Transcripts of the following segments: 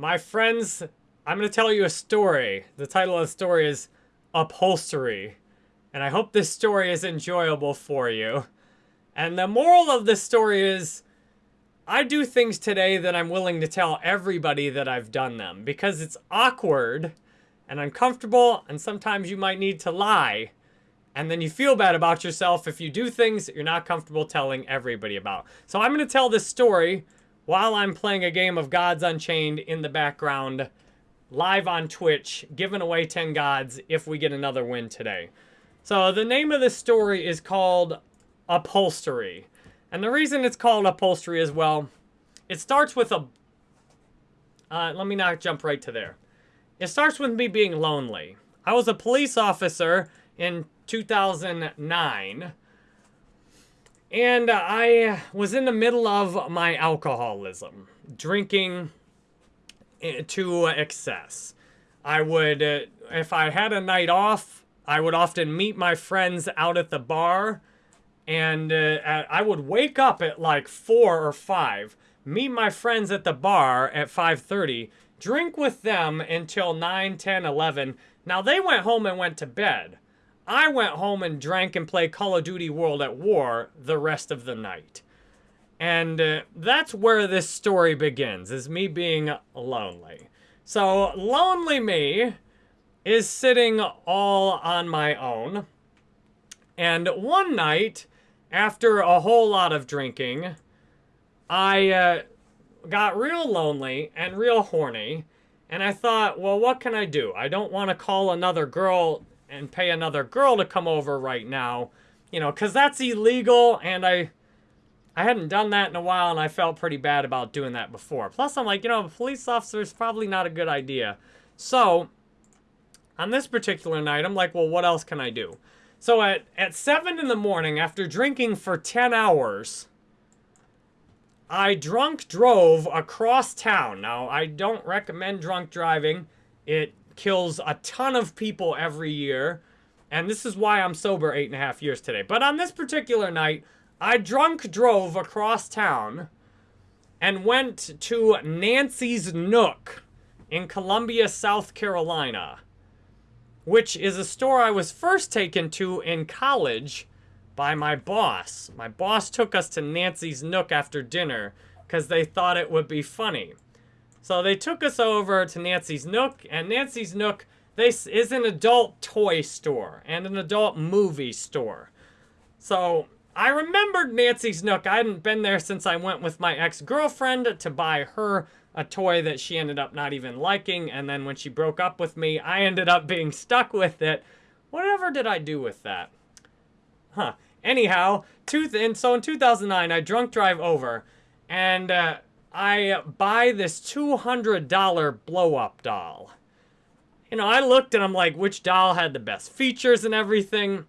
My friends, I'm going to tell you a story. The title of the story is Upholstery. And I hope this story is enjoyable for you. And the moral of this story is I do things today that I'm willing to tell everybody that I've done them because it's awkward and uncomfortable, and sometimes you might need to lie. And then you feel bad about yourself if you do things that you're not comfortable telling everybody about. So I'm going to tell this story while I'm playing a game of Gods Unchained in the background, live on Twitch, giving away 10 gods if we get another win today. So the name of this story is called Upholstery. And the reason it's called Upholstery as well, it starts with a... Uh, let me not jump right to there. It starts with me being lonely. I was a police officer in 2009. And I was in the middle of my alcoholism, drinking eh, to excess. I would, uh, if I had a night off, I would often meet my friends out at the bar. And uh, I would wake up at like 4 or 5, meet my friends at the bar at 5.30, drink with them until 9, 10, 11. Now, they went home and went to bed. I went home and drank and played Call of Duty World at War the rest of the night. And uh, that's where this story begins, is me being lonely. So, lonely me is sitting all on my own. And one night, after a whole lot of drinking, I uh, got real lonely and real horny. And I thought, well, what can I do? I don't want to call another girl and pay another girl to come over right now. You know, because that's illegal. And I I hadn't done that in a while. And I felt pretty bad about doing that before. Plus, I'm like, you know, a police officer is probably not a good idea. So, on this particular night, I'm like, well, what else can I do? So at, at 7 in the morning, after drinking for 10 hours, I drunk drove across town. Now, I don't recommend drunk driving. It kills a ton of people every year. And this is why I'm sober eight and a half years today. But on this particular night, I drunk drove across town and went to Nancy's Nook in Columbia, South Carolina, which is a store I was first taken to in college by my boss. My boss took us to Nancy's Nook after dinner because they thought it would be funny. So they took us over to Nancy's Nook, and Nancy's Nook this is an adult toy store and an adult movie store. So I remembered Nancy's Nook. I hadn't been there since I went with my ex-girlfriend to buy her a toy that she ended up not even liking. And then when she broke up with me, I ended up being stuck with it. Whatever did I do with that? Huh. Anyhow, two and so in 2009, I drunk drive over, and uh, I buy this $200 blow-up doll. You know, I looked and I'm like, which doll had the best features and everything?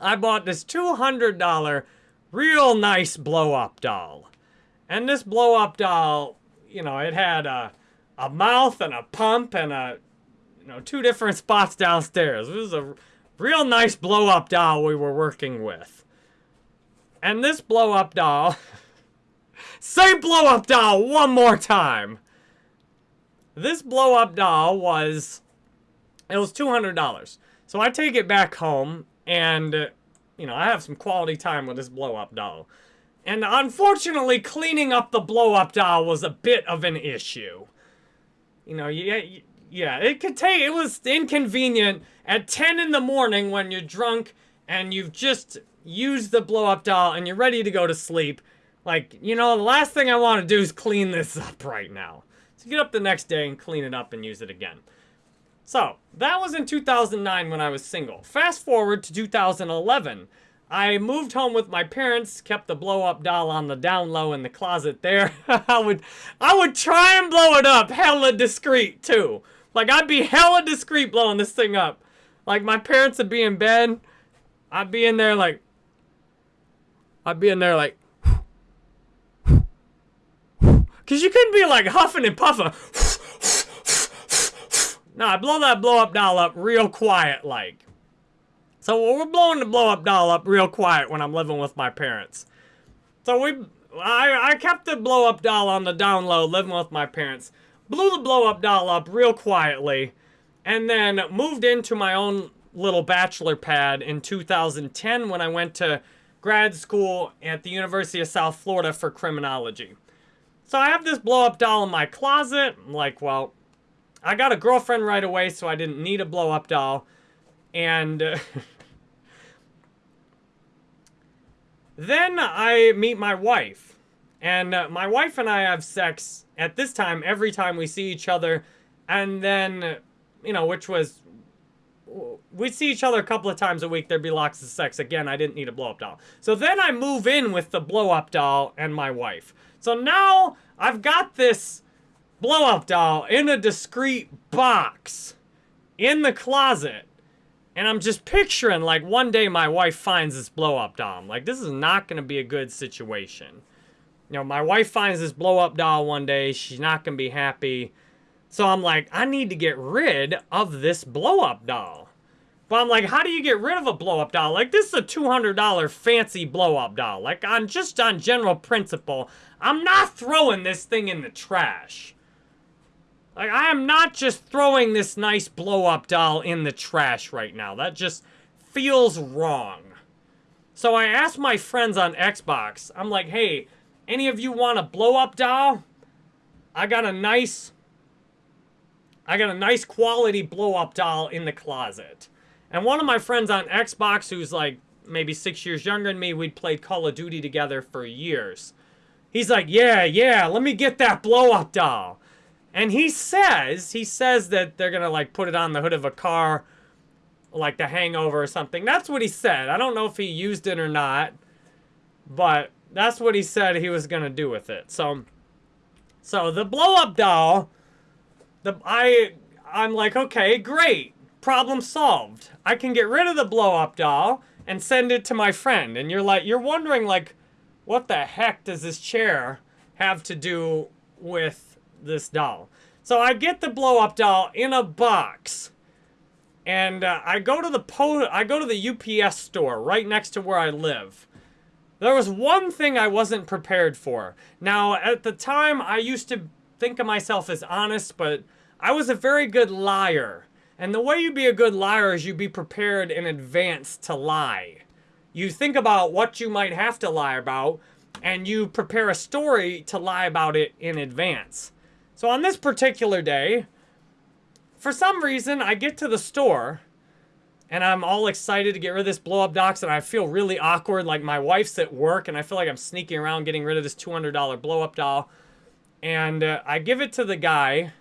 I bought this $200 real nice blow-up doll. And this blow-up doll, you know, it had a, a mouth and a pump and a, you know, two different spots downstairs. It was a real nice blow-up doll we were working with. And this blow-up doll... say blow-up doll one more time! This blow-up doll was... It was $200. So I take it back home, and, you know, I have some quality time with this blow-up doll. And unfortunately, cleaning up the blow-up doll was a bit of an issue. You know, yeah, yeah, it could take, it was inconvenient at 10 in the morning when you're drunk and you've just used the blow up doll and you're ready to go to sleep. Like, you know, the last thing I want to do is clean this up right now. So get up the next day and clean it up and use it again. So, that was in 2009 when I was single. Fast forward to 2011. I moved home with my parents, kept the blow-up doll on the down low in the closet there. I would I would try and blow it up hella discreet too. Like I'd be hella discreet blowing this thing up. Like my parents would be in bed. I'd be in there like I'd be in there like Cause you couldn't be like huffing and puffing. no, I blow that blow up doll up real quiet like. So we're blowing the blow-up doll up real quiet when I'm living with my parents. So we, I, I kept the blow-up doll on the down low, living with my parents. blew the blow up doll up real quietly, and then moved into my own little bachelor pad in 2010 when I went to grad school at the University of South Florida for criminology. So I have this blow up doll in my closet. I'm like, well, I got a girlfriend right away, so I didn't need a blow up doll. And uh, then I meet my wife. And uh, my wife and I have sex at this time every time we see each other. And then, you know, which was we'd see each other a couple of times a week. There'd be lots of sex. Again, I didn't need a blow up doll. So then I move in with the blow up doll and my wife. So now I've got this blow up doll in a discreet box in the closet. And I'm just picturing like one day my wife finds this blow up doll. I'm like, this is not going to be a good situation. You know, my wife finds this blow up doll one day. She's not going to be happy. So I'm like, I need to get rid of this blow up doll. But I'm like, how do you get rid of a blow up doll? Like, this is a $200 fancy blow up doll. Like, on just on general principle, I'm not throwing this thing in the trash. Like, I am not just throwing this nice blow up doll in the trash right now. That just feels wrong. So I asked my friends on Xbox, I'm like, hey, any of you want a blow up doll? I got a nice I got a nice quality blow-up doll in the closet. And one of my friends on Xbox, who's like maybe six years younger than me, we'd played Call of Duty together for years. He's like, yeah, yeah, let me get that blow-up doll. And he says, he says that they're gonna like put it on the hood of a car, like the hangover or something. That's what he said. I don't know if he used it or not, but that's what he said he was gonna do with it. So, so the blow-up doll the I I'm like, okay, great. Problem solved. I can get rid of the blow up doll and send it to my friend. And you're like you're wondering like what the heck does this chair have to do with this doll? So I get the blow up doll in a box. And uh, I go to the po I go to the UPS store right next to where I live. There was one thing I wasn't prepared for. Now, at the time, I used to think of myself as honest, but I was a very good liar. And the way you be a good liar is you be prepared in advance to lie. You think about what you might have to lie about, and you prepare a story to lie about it in advance. So on this particular day, for some reason, I get to the store, and I'm all excited to get rid of this blow-up dox, and I feel really awkward, like my wife's at work, and I feel like I'm sneaking around getting rid of this $200 blow-up doll. And uh, I give it to the guy,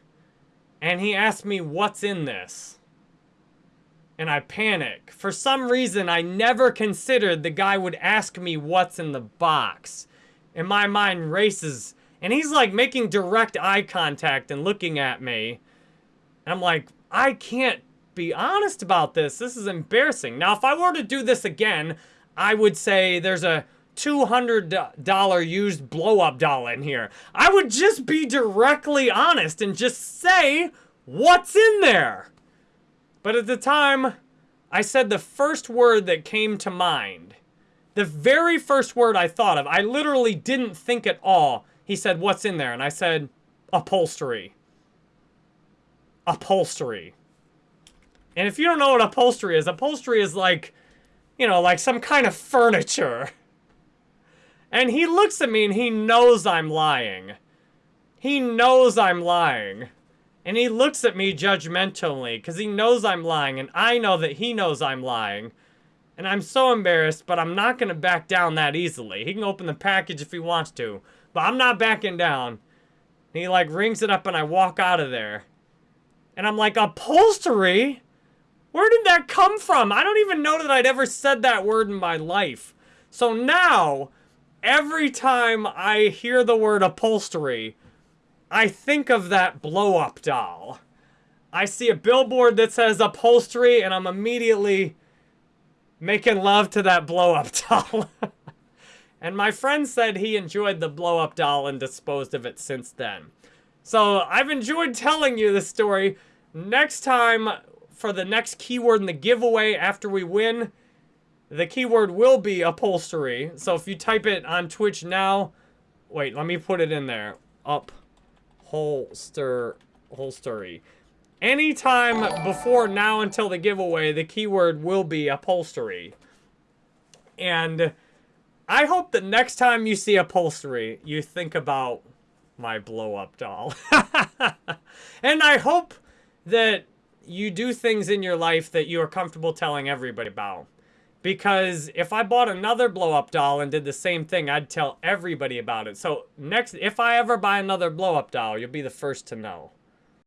and he asked me, what's in this? And I panic. For some reason, I never considered the guy would ask me what's in the box. And my mind races. And he's like making direct eye contact and looking at me. And I'm like, I can't be honest about this. This is embarrassing. Now, if I were to do this again, I would say there's a $200 used blow-up doll in here. I would just be directly honest and just say what's in there. But at the time, I said the first word that came to mind. The very first word I thought of. I literally didn't think at all. He said, what's in there? And I said, upholstery. Upholstery. And if you don't know what upholstery is, upholstery is like, you know, like some kind of furniture. And he looks at me and he knows I'm lying. He knows I'm lying. And he looks at me judgmentally because he knows I'm lying and I know that he knows I'm lying. And I'm so embarrassed, but I'm not going to back down that easily. He can open the package if he wants to, but I'm not backing down. And he like rings it up and I walk out of there. And I'm like, upholstery? Where did that come from? I don't even know that I'd ever said that word in my life. So now, every time I hear the word upholstery, I think of that blow-up doll. I see a billboard that says upholstery, and I'm immediately making love to that blow-up doll. and my friend said he enjoyed the blow-up doll and disposed of it since then. So I've enjoyed telling you this story. Next time, for the next keyword in the giveaway after we win, the keyword will be upholstery. So if you type it on Twitch now, wait, let me put it in there. Upholster, holstery. Anytime before now until the giveaway, the keyword will be upholstery. And I hope that next time you see upholstery, you think about my blow-up doll. and I hope that you do things in your life that you are comfortable telling everybody about. Because if I bought another blow-up doll and did the same thing, I'd tell everybody about it. So next, if I ever buy another blow-up doll, you'll be the first to know.